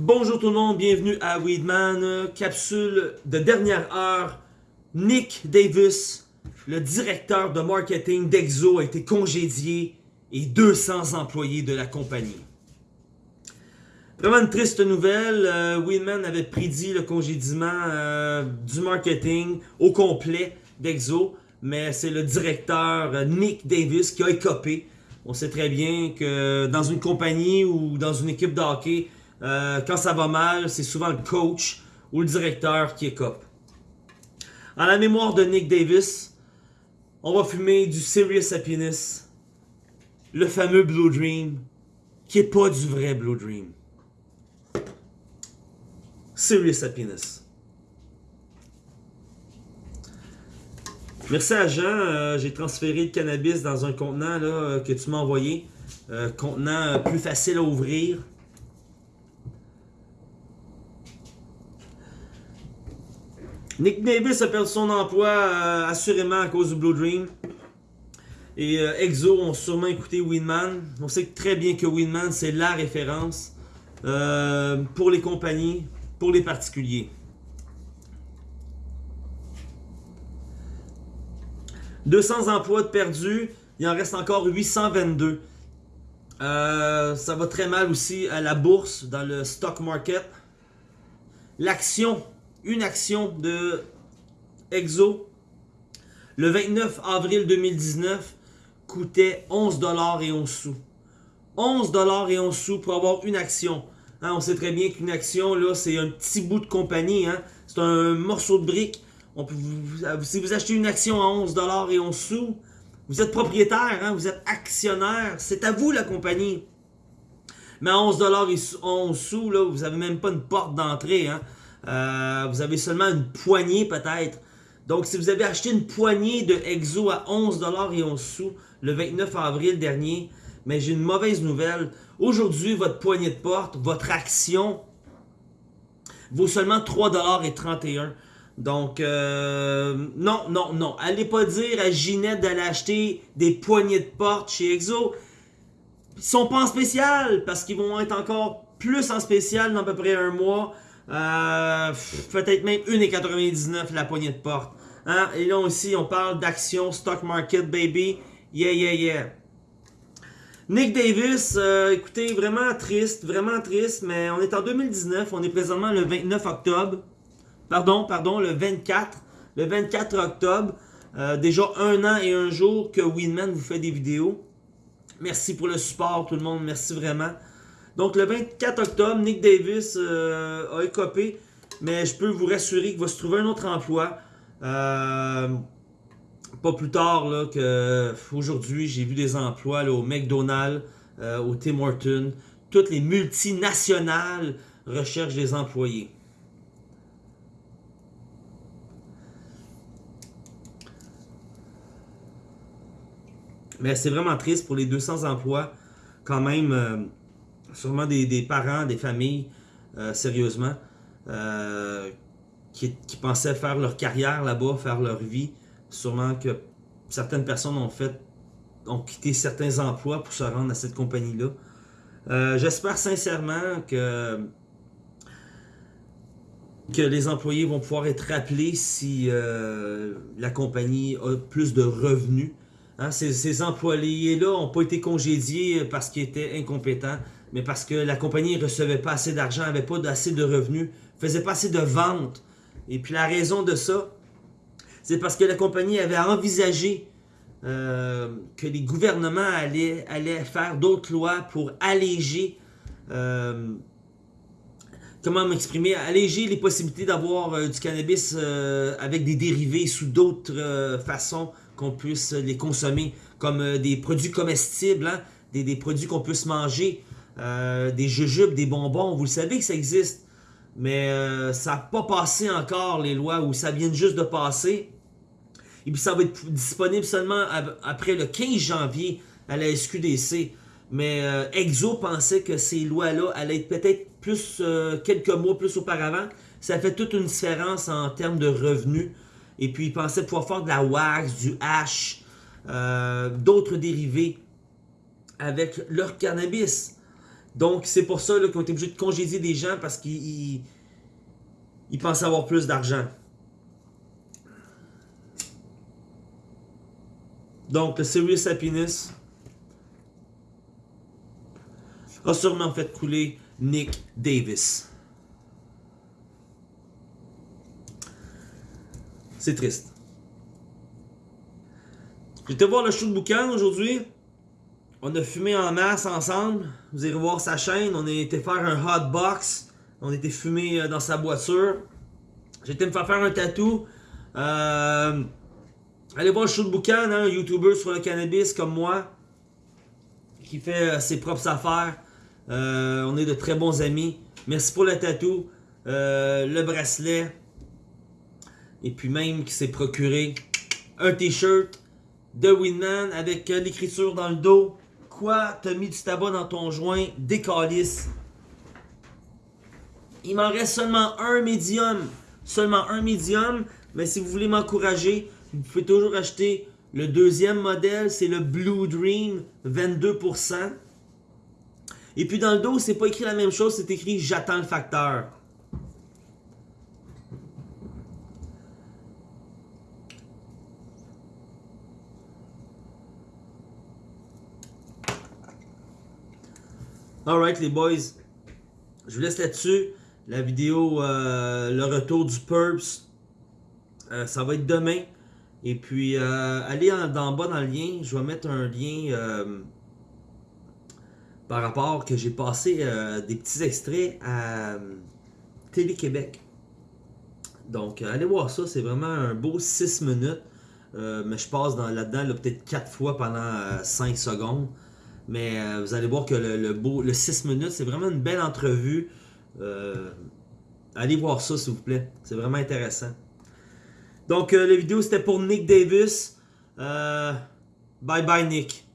Bonjour tout le monde, bienvenue à Weedman, capsule de dernière heure. Nick Davis, le directeur de marketing d'Exo, a été congédié et 200 employés de la compagnie. Vraiment une triste nouvelle, euh, Weedman avait prédit le congédiement euh, du marketing au complet d'Exo, mais c'est le directeur euh, Nick Davis qui a écopé. On sait très bien que dans une compagnie ou dans une équipe de hockey, euh, quand ça va mal, c'est souvent le coach ou le directeur qui écope. En la mémoire de Nick Davis, on va fumer du Serious Happiness, le fameux Blue Dream, qui est pas du vrai Blue Dream. Serious Happiness. Merci à Jean, euh, j'ai transféré le cannabis dans un contenant euh, que tu m'as envoyé. Contenant plus facile à ouvrir. Nick Davis a perdu son emploi euh, assurément à cause du Blue Dream. Et euh, Exo ont sûrement écouté Winman. On sait très bien que Winman c'est la référence euh, pour les compagnies, pour les particuliers. « 200 emplois de perdus, il en reste encore 822. Euh, ça va très mal aussi à la bourse, dans le stock market. L'action une action de Exo le 29 avril 2019 coûtait 11$ et 11 sous. 11$ et 11 sous pour avoir une action. Hein, on sait très bien qu'une action, c'est un petit bout de compagnie. Hein. C'est un morceau de brique. Si vous achetez une action à 11$ et 11 sous, vous êtes propriétaire, hein, vous êtes actionnaire. C'est à vous la compagnie. Mais à 11$ et 11 sous, vous n'avez même pas une porte d'entrée. Euh, vous avez seulement une poignée peut-être. Donc si vous avez acheté une poignée de Exo à 11$ et 11 sous le 29 avril dernier, mais j'ai une mauvaise nouvelle. Aujourd'hui, votre poignée de porte, votre action vaut seulement 3$ et 31. Donc, euh, non, non, non. Allez pas dire à Ginette d'aller acheter des poignées de porte chez Exo. Ils sont pas en spécial parce qu'ils vont être encore plus en spécial dans à peu près un mois. Euh, Peut-être même 1,99 la poignée de porte. Hein? Et là aussi, on parle d'action, stock market, baby. Yeah, yeah, yeah. Nick Davis, euh, écoutez, vraiment triste, vraiment triste, mais on est en 2019, on est présentement le 29 octobre. Pardon, pardon, le 24. Le 24 octobre. Euh, déjà un an et un jour que Winman vous fait des vidéos. Merci pour le support tout le monde, merci vraiment. Donc le 24 octobre, Nick Davis euh, a écopé, mais je peux vous rassurer qu'il va se trouver un autre emploi. Euh, pas plus tard là, aujourd'hui, j'ai vu des emplois là, au McDonald's, euh, au Tim Hortons. Toutes les multinationales recherchent des employés. Mais c'est vraiment triste pour les 200 emplois, quand même, sûrement des, parents, des familles, euh, sérieusement, euh, qui, pensaient faire leur carrière là-bas, faire leur vie. Sûrement que certaines personnes ont fait, ont quitté certains emplois pour se rendre à cette compagnie-là. Euh, J'espère sincèrement que que les employés vont pouvoir être rappelés si la compagnie a plus de revenus. Hein, ces, ces employés-là n'ont pas été congédiés parce qu'ils étaient incompétents, mais parce que la compagnie ne recevait pas assez d'argent, n'avait pas assez de revenus, faisait pas assez de ventes. Et puis la raison de ça, c'est parce que la compagnie avait envisagé euh, que les gouvernements allaient, allaient faire d'autres lois pour alléger euh, comment m'exprimer, alléger les possibilités d'avoir euh, du cannabis avec des dérivés sous d'autres façons qu'on puisse les consommer, comme des produits comestibles, hein, des, des, produits qu'on puisse manger, euh, des jujubes, des bonbons, vous le savez que ça existe, mais euh, ça n'a pas passé encore les lois, ou ça vient juste de passer, et puis ça va être disponible seulement après le 15 janvier à la SQDC. Mais euh, Exo pensait que ces lois-là allaient être peut-être plus quelques mois plus auparavant. Ça fait toute une différence en termes de revenus. Et puis, ils pensaient pouvoir faire de la wax, du hash, d'autres dérivés avec leur cannabis. Donc, c'est pour ça qu'ils ont été obligés de congédier des gens parce qu'ils ils, pensent avoir plus d'argent. Donc, le Serious Happiness a sûrement fait couler Nick Davis. C'est triste. J'étais voir le show de boucan aujourd'hui. On a fumé en masse ensemble. Vous irez voir sa chaîne. On a été faire un hot box. On été fumé euh, dans sa voiture. J'ai été me faire faire un tatou. Euh, allez voir le show boucan, hein, un YouTuber sur le cannabis comme moi. Qui fait euh, ses propres affaires. on est de très bons amis. Merci pour le tatou. le bracelet. Et puis même qui s'est procuré un t-shirt de Winman avec l'écriture dans le dos. Quoi? T'as mis du tabac dans ton joint? Décalisse? Il m'en reste seulement un médium. Seulement un médium. Mais si vous voulez m'encourager, vous pouvez toujours acheter le deuxième modèle. C'est le Blue Dream, 22%. Et puis dans le dos, c'est pas écrit la même chose. C'est écrit « J'attends le facteur ». Alright les boys, je vous laisse là-dessus. La vidéo, euh, le retour du Purps, euh, ça va être demain. Et puis, euh, allez en, bas dans le lien, je vais mettre un lien par rapport que j'ai passé des petits extraits à Télé-Québec. Donc, allez voir ça, c'est vraiment un beau 6 minutes. mais je passe là-dedans peut-être 4 fois pendant 5 secondes. Mais euh, vous allez voir que le, beau, le 6 minutes, c'est vraiment une belle entrevue. Euh, allez voir ça, s'il vous plaît. C'est vraiment intéressant. Donc, euh, la vidéo, c'était pour Nick Davis. bye bye, Nick.